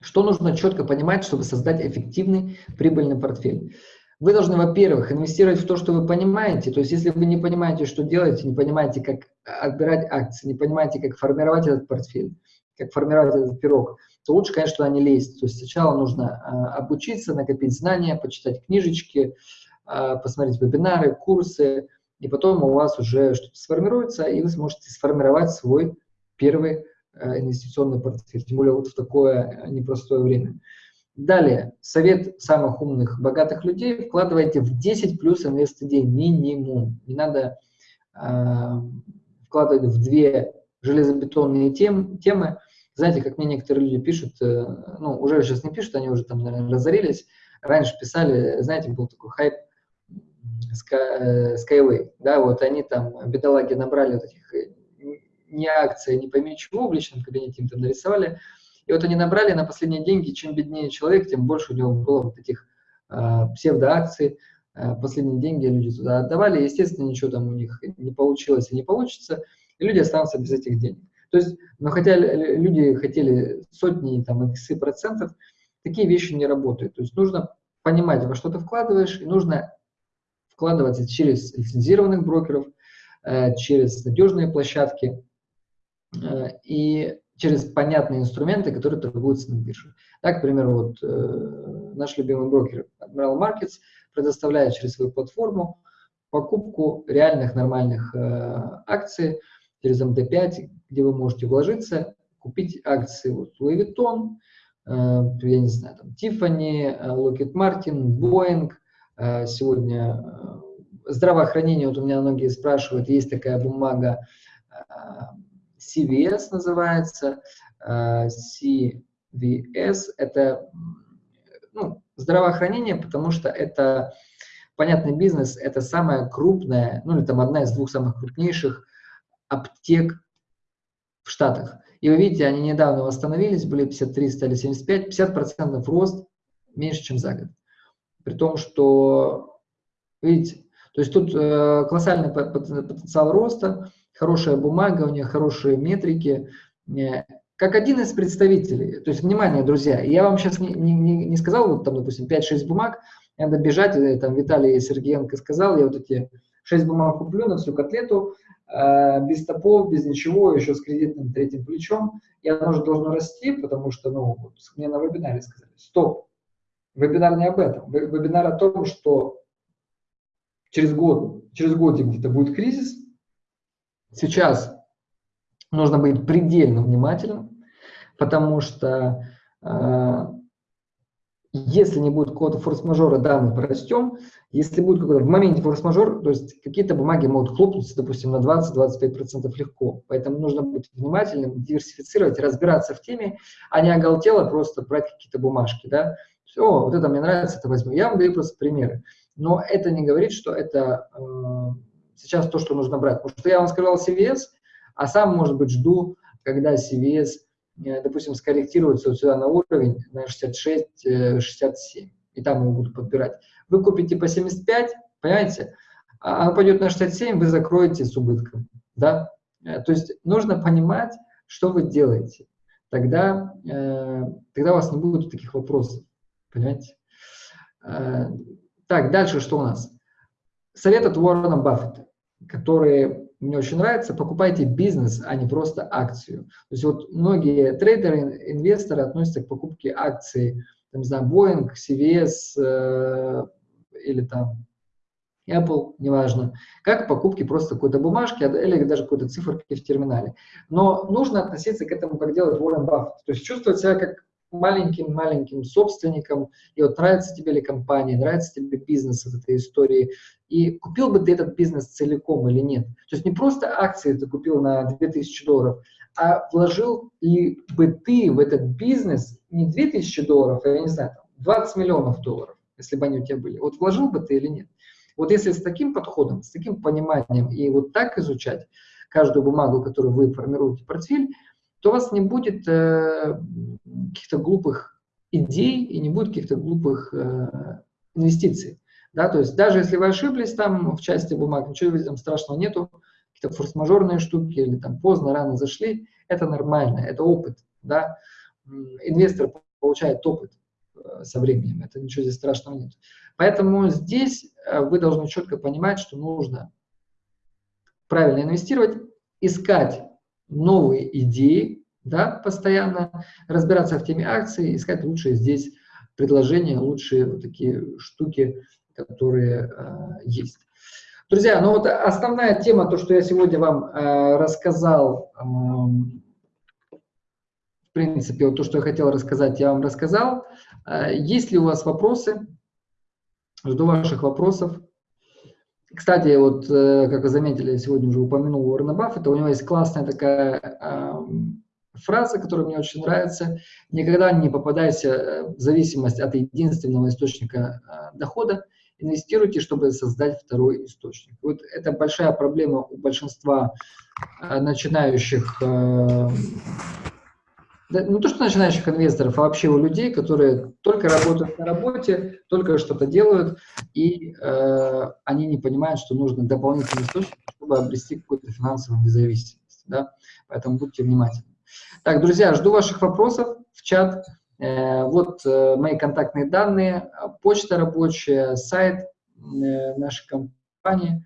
что нужно четко понимать, чтобы создать эффективный прибыльный портфель? Вы должны, во-первых, инвестировать в то, что вы понимаете. То есть, если вы не понимаете, что делать, не понимаете, как отбирать акции, не понимаете, как формировать этот портфель, как формировать этот пирог, то лучше, конечно, туда не лезть. То есть сначала нужно э, обучиться, накопить знания, почитать книжечки, э, посмотреть вебинары, курсы, и потом у вас уже что-то сформируется, и вы сможете сформировать свой первый э, инвестиционный портфель, тем более вот в такое непростое время. Далее, совет самых умных, богатых людей, вкладывайте в 10 плюс инвест-идей минимум. Не надо э, вкладывать в две железобетонные тем, темы. Знаете, как мне некоторые люди пишут, э, ну, уже сейчас не пишут, они уже там, наверное, разорились. Раньше писали, знаете, был такой хайп Sky, Skyway, да, вот они там, бедолаги, набрали вот этих э, не акции, не пойми чего, в личном кабинете им там нарисовали, и вот они набрали на последние деньги, чем беднее человек, тем больше у него было вот этих э, псевдоакций, э, последние деньги люди туда отдавали, естественно, ничего там у них не получилось и не получится, и люди останутся без этих денег. То есть, но хотя люди хотели сотни, там, иксы процентов, такие вещи не работают. То есть нужно понимать, во что ты вкладываешь, и нужно вкладываться через лицензированных брокеров, э, через надежные площадки, э, и через понятные инструменты, которые торгуются на бирже. Так, к примеру, вот э, наш любимый брокер Admiral Markets предоставляет через свою платформу покупку реальных нормальных акций через МТ5, где вы можете вложиться, купить акции вот, Louis Vuitton, э, я не знаю, там, Tiffany, э, Lockheed Martin, Boeing. Э, сегодня э, здравоохранение, вот у меня многие спрашивают, есть такая бумага, э, CVS называется. Э, CVS – это ну, здравоохранение, потому что это понятный бизнес, это самая крупная, ну или там одна из двух самых крупнейших аптек в Штатах. И вы видите, они недавно восстановились, были 53, стали 75, 50% рост меньше, чем за год. При том, что, видите, то есть тут э, колоссальный потенциал роста, хорошая бумага, у них хорошие метрики. Э, как один из представителей, то есть, внимание, друзья, я вам сейчас не, не, не сказал, вот там, допустим, 5-6 бумаг, надо бежать, э, там Виталий Сергеенко сказал, я вот эти 6 бумаг куплю на всю котлету, э, без топов, без ничего, еще с кредитным третьим плечом, и оно же должно расти, потому что, ну, вот, мне на вебинаре сказали, стоп, вебинар не об этом, вебинар о том, что через год, через год где-то будет кризис, Сейчас нужно быть предельно внимательным, потому что э, если не будет какого-то форс-мажора, да, мы порастем. Если будет какой-то в моменте форс-мажор, то есть какие-то бумаги могут хлопнуться, допустим, на 20-25% легко. Поэтому нужно быть внимательным, диверсифицировать, разбираться в теме, а не оголтело просто брать какие-то бумажки, да. Все, вот это мне нравится, это возьму. Я вам даю просто примеры. Но это не говорит, что это э, сейчас то, что нужно брать. Потому что я вам сказал CVS, а сам, может быть, жду, когда CVS допустим, скорректируется вот сюда на уровень на 66-67, и там его будут подбирать. Вы купите по 75, понимаете, а оно пойдет на 67, вы закроете с убытком, да? То есть нужно понимать, что вы делаете. Тогда, тогда у вас не будет таких вопросов, понимаете? Так, дальше что у нас? Совет от Уоррена Баффета, который мне очень нравится. Покупайте бизнес, а не просто акцию. То есть вот многие трейдеры, инвесторы относятся к покупке акций, там, не знаю, Boeing, CVS э, или там Apple, неважно, как покупки просто какой-то бумажки а, или даже какой-то циферки в терминале. Но нужно относиться к этому, как делает Уоррен Баффет. То есть чувствовать себя как маленьким-маленьким собственником, и вот нравится тебе ли компания, нравится тебе бизнес от этой истории, и купил бы ты этот бизнес целиком или нет. То есть не просто акции ты купил на 2000 долларов, а вложил ли бы ты в этот бизнес не 2000 долларов, а, я не знаю, 20 миллионов долларов, если бы они у тебя были. Вот вложил бы ты или нет. Вот если с таким подходом, с таким пониманием и вот так изучать каждую бумагу, которую вы формируете портфель, то у вас не будет э, каких-то глупых идей и не будет каких-то глупых э, инвестиций. Да, то есть даже если вы ошиблись там в части бумаг, ничего там страшного нету, какие-то форс-мажорные штуки или там поздно, рано зашли, это нормально, это опыт. Да? Инвестор получает опыт э, со временем, это ничего здесь страшного нет. Поэтому здесь э, вы должны четко понимать, что нужно правильно инвестировать, искать новые идеи, да, постоянно разбираться в теме акций, искать лучшие здесь предложения, лучшие вот такие штуки, которые э, есть. Друзья, ну вот основная тема, то, что я сегодня вам э, рассказал, э, в принципе, вот то, что я хотел рассказать, я вам рассказал. Э, есть ли у вас вопросы? Жду ваших вопросов. Кстати, вот, э, как вы заметили, я сегодня уже упомянул Уоррена Баффета, у него есть классная такая э, фраза, которая мне очень нравится. Никогда не попадайся э, в зависимость от единственного источника э, дохода. Инвестируйте, чтобы создать второй источник. Вот это большая проблема у большинства э, начинающих э, не то, что начинающих инвесторов, а вообще у людей, которые только работают на работе, только что-то делают, и э, они не понимают, что нужно дополнительный источник, чтобы обрести какую-то финансовую независимость. Да? Поэтому будьте внимательны. Так, друзья, жду ваших вопросов в чат. Э, вот э, мои контактные данные, почта рабочая, сайт э, нашей компании.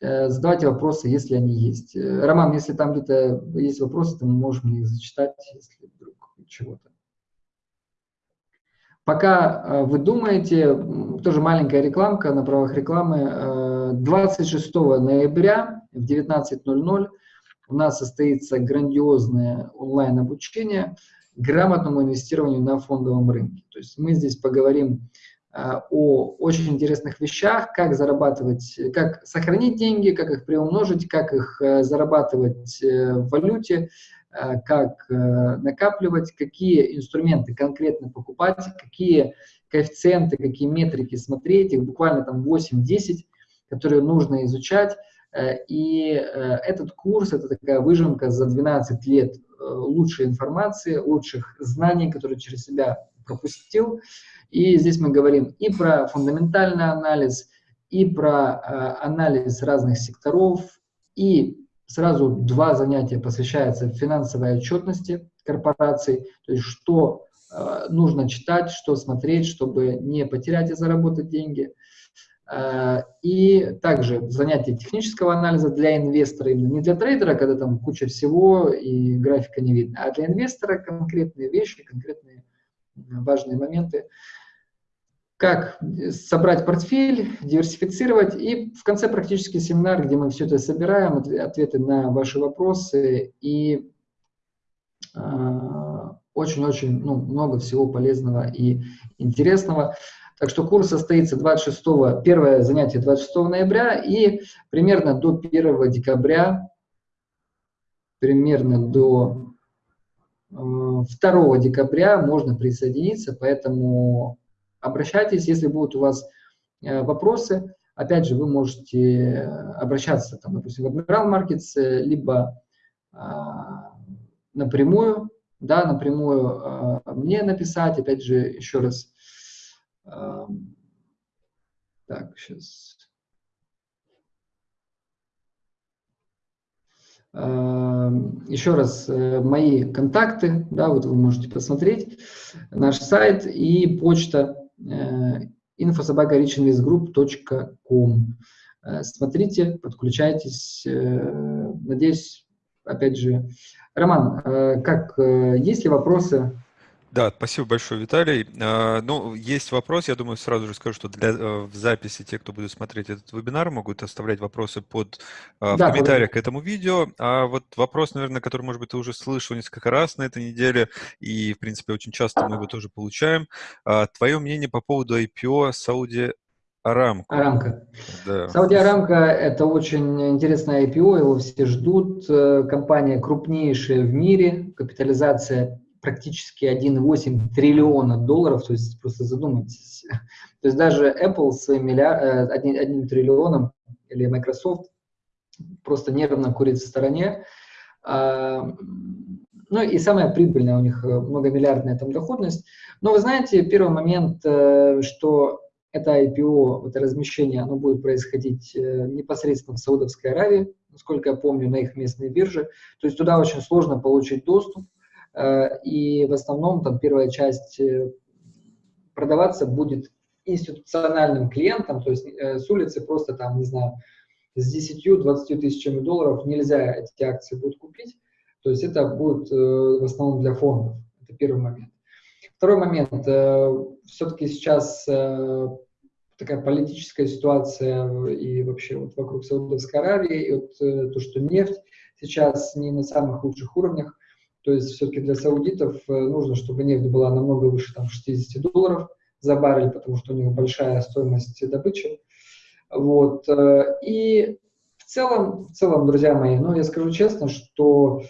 Э, задавайте вопросы, если они есть. Э, Роман, если там где-то есть вопросы, то мы можем их зачитать, если вдруг чего-то. Пока э, вы думаете, тоже маленькая рекламка на правах рекламы, 26 ноября в 19.00 у нас состоится грандиозное онлайн-обучение грамотному инвестированию на фондовом рынке. То есть мы здесь поговорим о очень интересных вещах, как зарабатывать, как сохранить деньги, как их приумножить, как их э, зарабатывать э, в валюте, как накапливать, какие инструменты конкретно покупать, какие коэффициенты, какие метрики смотреть, их буквально там 8-10, которые нужно изучать. И этот курс, это такая выжимка за 12 лет лучшей информации, лучших знаний, которые через себя пропустил. И здесь мы говорим и про фундаментальный анализ, и про э, анализ разных секторов, и сразу два занятия посвящаются финансовой отчетности корпораций, то есть что э, нужно читать, что смотреть, чтобы не потерять и заработать деньги. Э, и также занятия технического анализа для инвестора, именно не для трейдера, когда там куча всего и графика не видно, а для инвестора конкретные вещи, конкретные важные моменты как собрать портфель, диверсифицировать. И в конце практически семинар, где мы все это собираем, ответы на ваши вопросы и а, очень-очень ну, много всего полезного и интересного. Так что курс состоится 26, первое занятие 26 ноября и примерно до 1 декабря, примерно до 2 э, декабря можно присоединиться, поэтому обращайтесь, если будут у вас э, вопросы. Опять же, вы можете обращаться, там, допустим, в Admiral Markets, либо а, напрямую да, напрямую э, мне написать, опять же, еще раз. Э, так, сейчас. Э, еще раз, э, мои контакты, да, вот вы можете посмотреть, наш сайт и почта э, infosobaka.richinvestgroup.com. Э, смотрите, подключайтесь. Э, надеюсь, опять же, Роман, э, как, есть ли вопросы да, спасибо большое, Виталий. А, ну, есть вопрос, я думаю, сразу же скажу, что для, э, в записи те, кто будет смотреть этот вебинар, могут оставлять вопросы под, а, в да, комментариях к этому видео. А вот вопрос, наверное, который, может быть, ты уже слышал несколько раз на этой неделе, и, в принципе, очень часто мы его тоже получаем. А, твое мнение по поводу IPO Сауди Арамко. Арамко. Да. Сауди Арамко – это очень интересное IPO, его все ждут. Э, компания крупнейшая в мире, капитализация практически 1,8 триллиона долларов, то есть просто задумайтесь. То есть даже Apple своим миллиард, э, одним, одним триллионом или Microsoft просто нервно курит в стороне. А, ну и самая прибыльная у них э, многомиллиардная там доходность. Но вы знаете, первый момент, э, что это IPO, это размещение, оно будет происходить непосредственно в Саудовской Аравии, насколько я помню, на их местной бирже. То есть туда очень сложно получить доступ. Э, и в основном там первая часть э, продаваться будет институциональным клиентам, то есть э, с улицы просто там, не знаю, с 10-20 тысячами долларов нельзя эти акции будут купить, то есть это будет в основном для фондов, это первый момент. Второй момент, все-таки сейчас такая политическая ситуация и вообще вот вокруг Саудовской Аравии, и вот то, что нефть сейчас не на самых лучших уровнях, то есть все-таки для саудитов э, нужно, чтобы нефть была намного выше там, 60 долларов за баррель, потому что у них большая стоимость добычи. Вот. Э, и в целом, в целом, друзья мои, ну, я скажу честно, что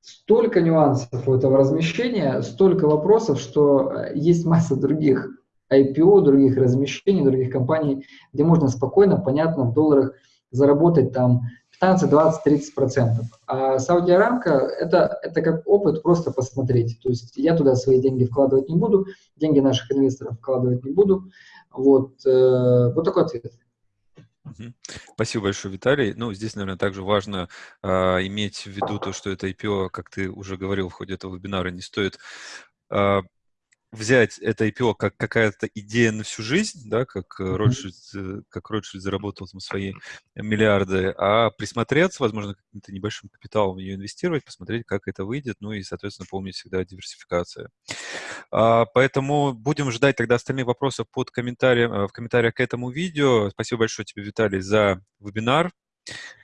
столько нюансов у этого размещения, столько вопросов, что э, есть масса других IPO, других размещений, других компаний, где можно спокойно, понятно, в долларах заработать там 15, 20, 30 процентов. А Сауди Арамко это, это как опыт просто посмотреть. То есть я туда свои деньги вкладывать не буду, деньги наших инвесторов вкладывать не буду. Вот, э, вот такой ответ. Спасибо большое, Виталий. Ну, здесь, наверное, также важно э, иметь в виду то, что это IPO, как ты уже говорил в ходе этого вебинара, не стоит э, взять это IPO как какая-то идея на всю жизнь, да, как mm-hmm. Ротшильд, э, как Ротшильд заработал там свои миллиарды, а присмотреться, возможно, каким-то небольшим капиталом в нее инвестировать, посмотреть, как это выйдет, ну и, соответственно, помнить всегда диверсификация. А, поэтому будем ждать тогда остальные вопросы под комментарием, э, в комментариях к этому видео. Спасибо большое тебе, Виталий, за вебинар.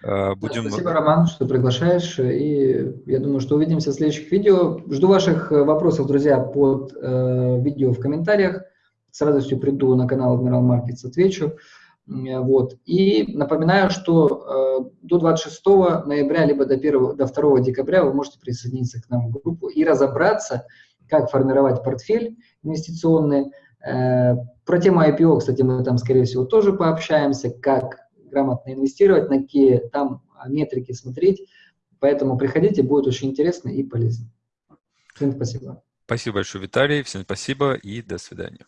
А, будем... Спасибо, Роман, что приглашаешь. И я думаю, что увидимся в следующих видео. Жду ваших э, вопросов, друзья, под э, видео в комментариях. С радостью приду на канал Admiral Markets, отвечу. Вот. И напоминаю, что э, до 26 ноября, либо до, 1, до 2 декабря вы можете присоединиться к нам в группу и разобраться, как формировать портфель инвестиционный. Э, про тему IPO, кстати, мы там, скорее всего, тоже пообщаемся, как грамотно инвестировать, на какие там а, метрики смотреть. Поэтому приходите, будет очень интересно и полезно. Всем спасибо. Спасибо большое, Виталий. Всем спасибо и до свидания.